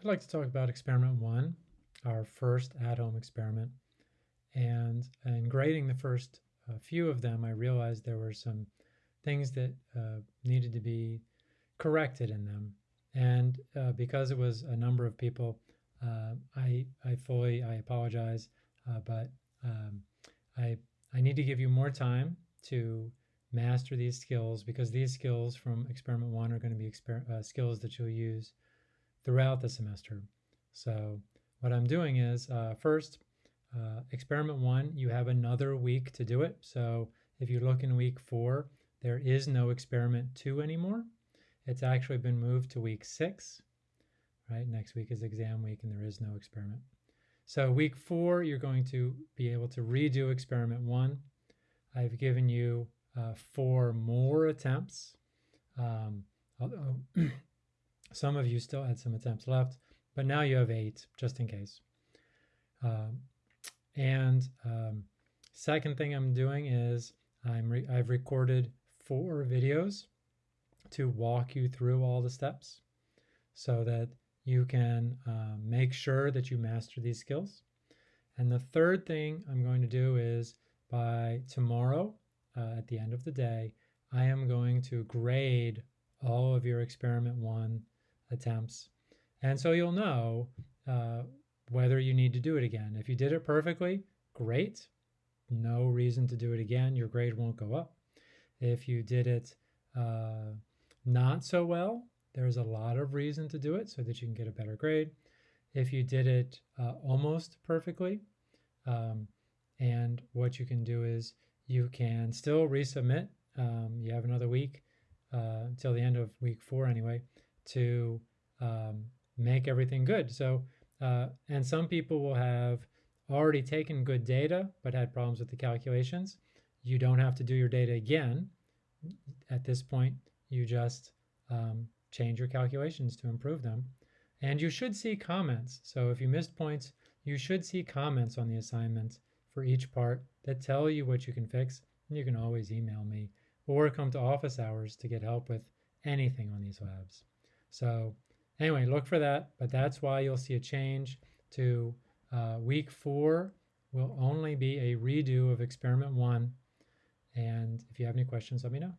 I'd like to talk about experiment one, our first at-home experiment. And in grading the first uh, few of them, I realized there were some things that uh, needed to be corrected in them. And uh, because it was a number of people, uh, I, I fully, I apologize, uh, but um, I, I need to give you more time to master these skills because these skills from experiment one are going to be uh, skills that you'll use throughout the semester. So what I'm doing is uh, first, uh, experiment one, you have another week to do it. So if you look in week four, there is no experiment two anymore. It's actually been moved to week six, right? Next week is exam week and there is no experiment. So week four, you're going to be able to redo experiment one. I've given you uh, four more attempts. Um, although some of you still had some attempts left, but now you have eight just in case. Um, and um, second thing I'm doing is I'm re I've recorded four videos to walk you through all the steps so that you can uh, make sure that you master these skills. And the third thing I'm going to do is by tomorrow, uh, at the end of the day, I am going to grade all of your experiment one attempts. And so you'll know uh, whether you need to do it again. If you did it perfectly, great. No reason to do it again. Your grade won't go up. If you did it uh, not so well, there's a lot of reason to do it so that you can get a better grade. If you did it uh, almost perfectly, um, and what you can do is you can still resubmit. Um, you have another week uh, until the end of week four anyway to um, make everything good. So, uh, and some people will have already taken good data but had problems with the calculations. You don't have to do your data again. At this point, you just um, change your calculations to improve them. And you should see comments. So if you missed points, you should see comments on the assignment for each part that tell you what you can fix. And you can always email me or come to office hours to get help with anything on these labs. So anyway, look for that. But that's why you'll see a change to uh, week four will only be a redo of experiment one. And if you have any questions, let me know.